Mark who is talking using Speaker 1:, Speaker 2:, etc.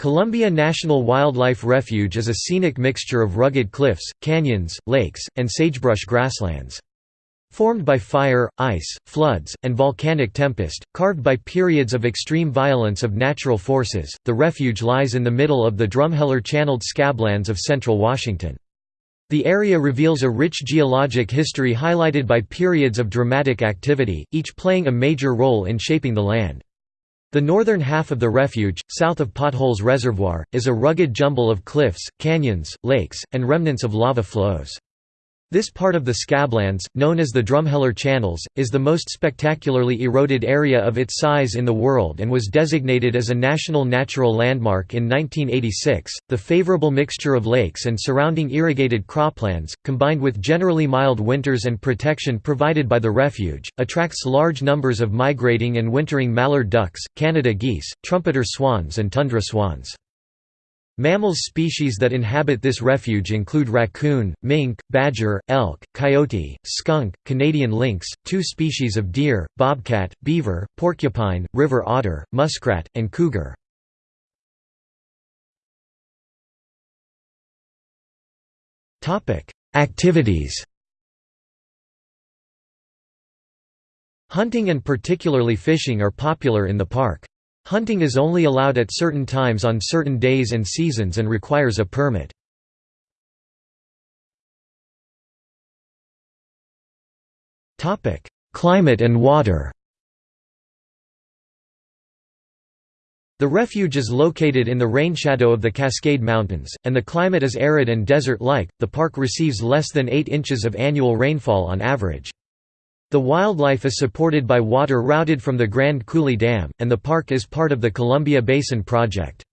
Speaker 1: Columbia National Wildlife Refuge is a scenic mixture of rugged cliffs, canyons, lakes, and sagebrush grasslands. Formed by fire, ice, floods, and volcanic tempest, carved by periods of extreme violence of natural forces, the refuge lies in the middle of the Drumheller-channeled scablands of central Washington. The area reveals a rich geologic history highlighted by periods of dramatic activity, each playing a major role in shaping the land. The northern half of the refuge, south of Potholes Reservoir, is a rugged jumble of cliffs, canyons, lakes, and remnants of lava flows. This part of the Scablands, known as the Drumheller Channels, is the most spectacularly eroded area of its size in the world and was designated as a National Natural Landmark in 1986. The favorable mixture of lakes and surrounding irrigated croplands, combined with generally mild winters and protection provided by the refuge, attracts large numbers of migrating and wintering mallard ducks, Canada geese, trumpeter swans, and tundra swans. Mammals species that inhabit this refuge include raccoon, mink, badger, elk, coyote, skunk, Canadian lynx, two species of deer, bobcat, beaver, porcupine, river otter, muskrat, and cougar. Activities Hunting and particularly fishing are popular in the park. Hunting is only allowed at certain times on certain days and seasons and requires a permit. Climate and water The refuge is located in the rainshadow of the Cascade Mountains, and the climate is arid and desert-like. The park receives less than 8 inches of annual rainfall on average. The wildlife is supported by water routed from the Grand Coulee Dam, and the park is part of the Columbia Basin Project.